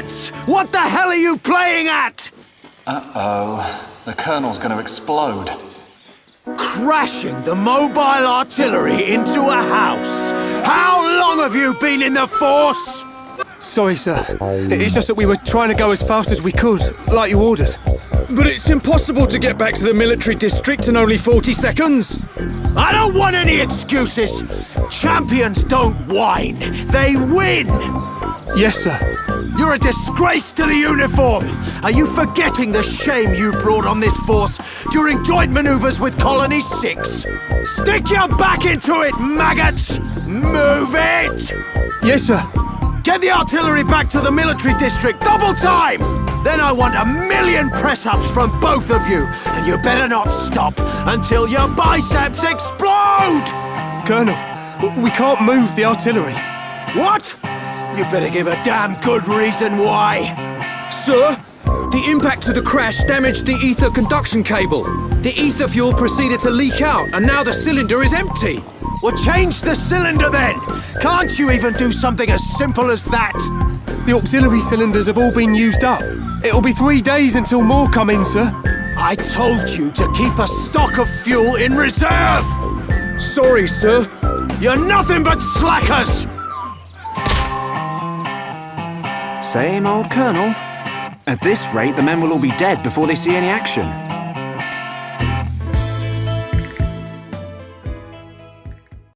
Idiots! What the hell are you playing at? Uh-oh. The Colonel's going to explode. Crashing the mobile artillery into a house. How long have you been in the Force? Sorry, sir. It's just that we were trying to go as fast as we could, like you ordered. But it's impossible to get back to the military district in only 40 seconds. I don't want any excuses. Champions don't whine, they win. Yes, sir. You're a disgrace to the uniform! Are you forgetting the shame you brought on this force during joint maneuvers with Colony 6? Stick your back into it, maggots! Move it! Yes, sir. Get the artillery back to the military district, double time! Then I want a million press-ups from both of you, and you better not stop until your biceps explode! Colonel, we can't move the artillery. What? You better give a damn good reason why. Sir, the impact of the crash damaged the ether conduction cable. The ether fuel proceeded to leak out, and now the cylinder is empty. Well, change the cylinder then! Can't you even do something as simple as that? The auxiliary cylinders have all been used up. It'll be three days until more come in, sir. I told you to keep a stock of fuel in reserve! Sorry, sir. You're nothing but slackers! Same old Colonel. At this rate, the men will all be dead before they see any action.